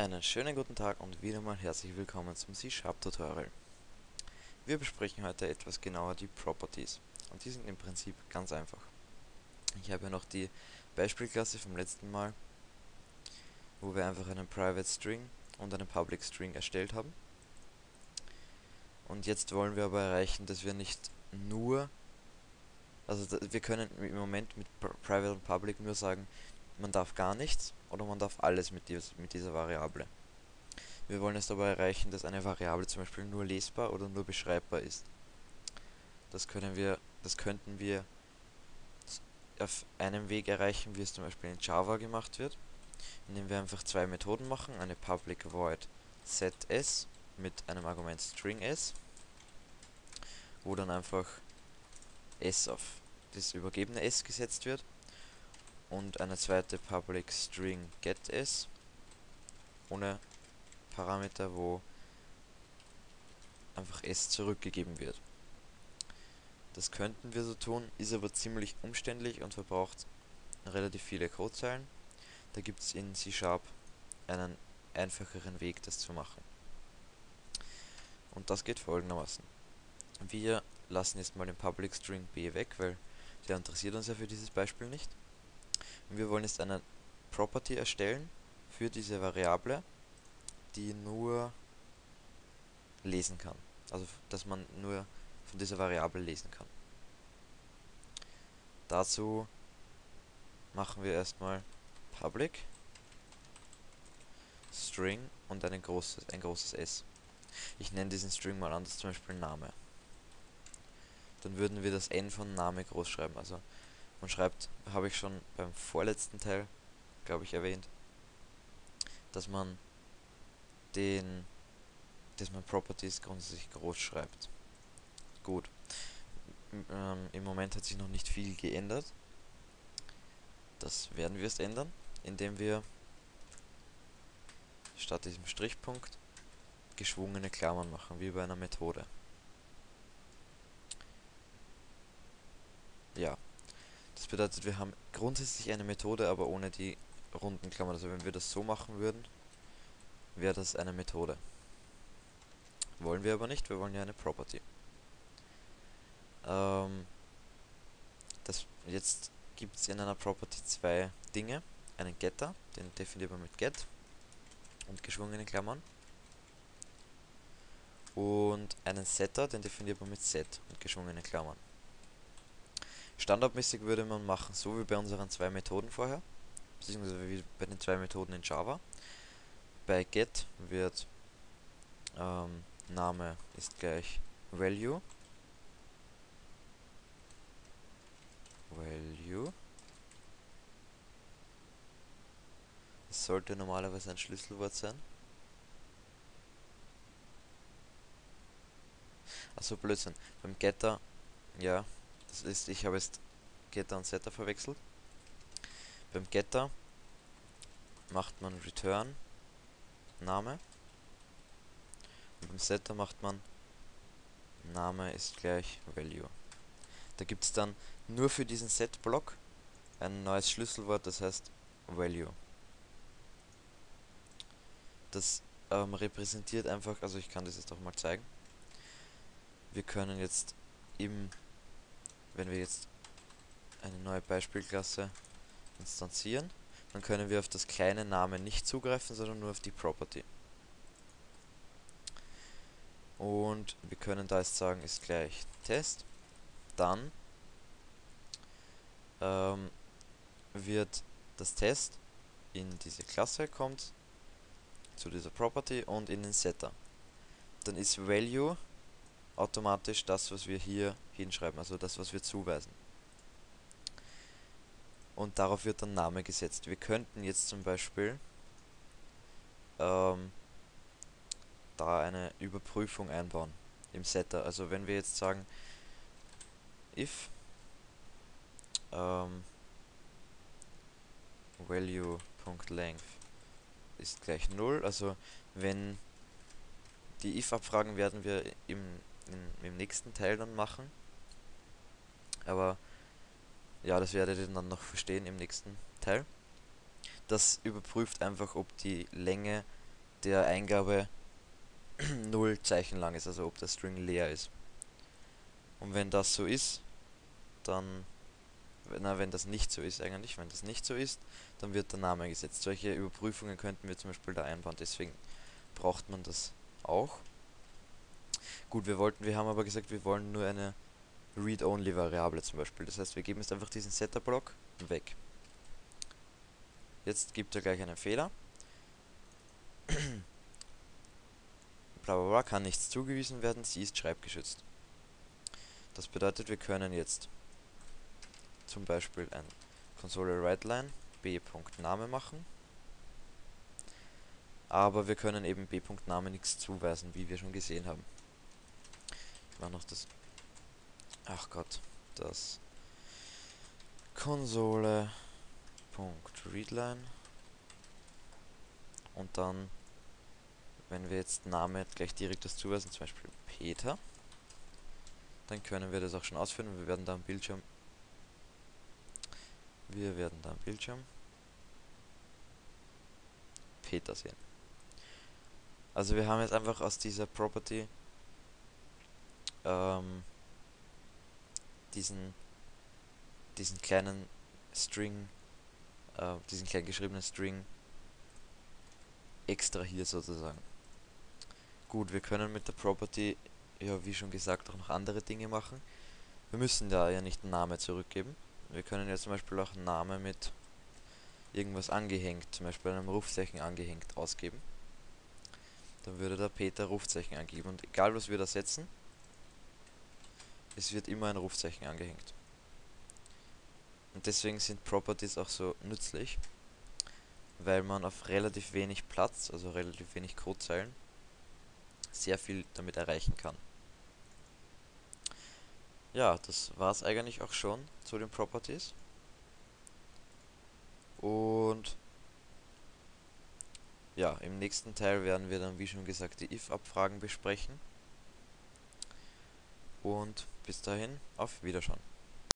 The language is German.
Einen schönen guten Tag und wieder mal herzlich willkommen zum C-Sharp Tutorial. Wir besprechen heute etwas genauer die Properties und die sind im Prinzip ganz einfach. Ich habe ja noch die Beispielklasse vom letzten Mal, wo wir einfach einen Private String und einen Public String erstellt haben. Und jetzt wollen wir aber erreichen, dass wir nicht nur, also wir können im Moment mit Private und Public nur sagen, man darf gar nichts oder man darf alles mit, dies, mit dieser Variable. Wir wollen es aber erreichen, dass eine Variable zum Beispiel nur lesbar oder nur beschreibbar ist. Das können wir, das könnten wir auf einem Weg erreichen, wie es zum Beispiel in Java gemacht wird, indem wir einfach zwei Methoden machen, eine public void sets mit einem Argument string s, wo dann einfach s auf das übergebene s gesetzt wird und eine zweite Public String getIs ohne Parameter, wo einfach s zurückgegeben wird. Das könnten wir so tun, ist aber ziemlich umständlich und verbraucht relativ viele Codezeilen. Da gibt es in C-Sharp einen einfacheren Weg, das zu machen. Und das geht folgendermaßen. Wir lassen jetzt mal den Public String b weg, weil der interessiert uns ja für dieses Beispiel nicht. Wir wollen jetzt eine Property erstellen für diese Variable, die nur lesen kann. Also, dass man nur von dieser Variable lesen kann. Dazu machen wir erstmal public string und ein großes, ein großes S. Ich nenne diesen String mal anders, zum Beispiel Name. Dann würden wir das N von Name groß schreiben. Also man schreibt, habe ich schon beim vorletzten Teil, glaube ich, erwähnt, dass man den, dass man Properties grundsätzlich groß schreibt. Gut. Ähm, Im Moment hat sich noch nicht viel geändert. Das werden wir erst ändern, indem wir statt diesem Strichpunkt geschwungene Klammern machen, wie bei einer Methode. Ja, bedeutet, wir haben grundsätzlich eine Methode, aber ohne die runden Klammern. Also wenn wir das so machen würden, wäre das eine Methode. Wollen wir aber nicht, wir wollen ja eine Property. Ähm, das, jetzt gibt es in einer Property zwei Dinge. Einen Getter, den definiert man mit Get und geschwungenen Klammern. Und einen Setter, den definiert man mit Set und geschwungenen Klammern. Standardmäßig würde man machen, so wie bei unseren zwei Methoden vorher, beziehungsweise wie bei den zwei Methoden in Java. Bei get wird ähm, Name ist gleich value. Value. Das sollte normalerweise ein Schlüsselwort sein. Achso, Blödsinn. Beim Getter, ja, das ist, ich habe jetzt Getter und Setter verwechselt. Beim Getter macht man Return Name und beim Setter macht man Name ist gleich Value. Da gibt es dann nur für diesen Set-Block ein neues Schlüsselwort, das heißt Value. Das ähm, repräsentiert einfach, also ich kann das jetzt auch mal zeigen. Wir können jetzt im wenn wir jetzt eine neue Beispielklasse instanzieren, dann können wir auf das kleine Name nicht zugreifen, sondern nur auf die Property. Und wir können da jetzt sagen, ist gleich Test. Dann ähm, wird das Test in diese Klasse kommt, zu dieser Property und in den Setter. Dann ist Value automatisch das, was wir hier hinschreiben, also das, was wir zuweisen. Und darauf wird dann Name gesetzt. Wir könnten jetzt zum Beispiel ähm, da eine Überprüfung einbauen im Setter. Also wenn wir jetzt sagen, if ähm, value.length ist gleich 0, also wenn die if-Abfragen werden wir im in, im nächsten Teil dann machen. Aber ja, das werdet ihr dann noch verstehen im nächsten Teil. Das überprüft einfach, ob die Länge der Eingabe null Zeichen lang ist, also ob der String leer ist. Und wenn das so ist, dann, na, wenn das nicht so ist eigentlich, wenn das nicht so ist, dann wird der Name gesetzt. Solche Überprüfungen könnten wir zum Beispiel da einbauen, deswegen braucht man das auch. Gut, wir wollten, wir haben aber gesagt, wir wollen nur eine Read-Only-Variable zum Beispiel. Das heißt, wir geben jetzt einfach diesen Setter-Block weg. Jetzt gibt er gleich einen Fehler. bla bla bla kann nichts zugewiesen werden, sie ist schreibgeschützt. Das bedeutet, wir können jetzt zum Beispiel ein Console WriteLine b.name machen. Aber wir können eben b.name nichts zuweisen, wie wir schon gesehen haben. Ich mache noch das... Ach Gott, das Konsole.readline und dann, wenn wir jetzt Name gleich direkt das zuweisen, zum Beispiel Peter, dann können wir das auch schon ausführen und wir werden da am Bildschirm wir werden da am Bildschirm Peter sehen. Also wir haben jetzt einfach aus dieser Property ähm, diesen diesen kleinen String, äh, diesen klein geschriebenen String extrahiert sozusagen. Gut, wir können mit der Property, ja wie schon gesagt, auch noch andere Dinge machen. Wir müssen da ja nicht einen Namen zurückgeben. Wir können ja zum Beispiel auch einen Namen mit irgendwas angehängt, zum Beispiel einem Rufzeichen angehängt, ausgeben. Dann würde der Peter Rufzeichen angeben und egal was wir da setzen, es wird immer ein Rufzeichen angehängt. Und deswegen sind Properties auch so nützlich, weil man auf relativ wenig Platz, also relativ wenig Codezeilen, sehr viel damit erreichen kann. Ja, das war es eigentlich auch schon zu den Properties. Und ja, im nächsten Teil werden wir dann, wie schon gesagt, die if-Abfragen besprechen. Und bis dahin, auf Wiederschauen.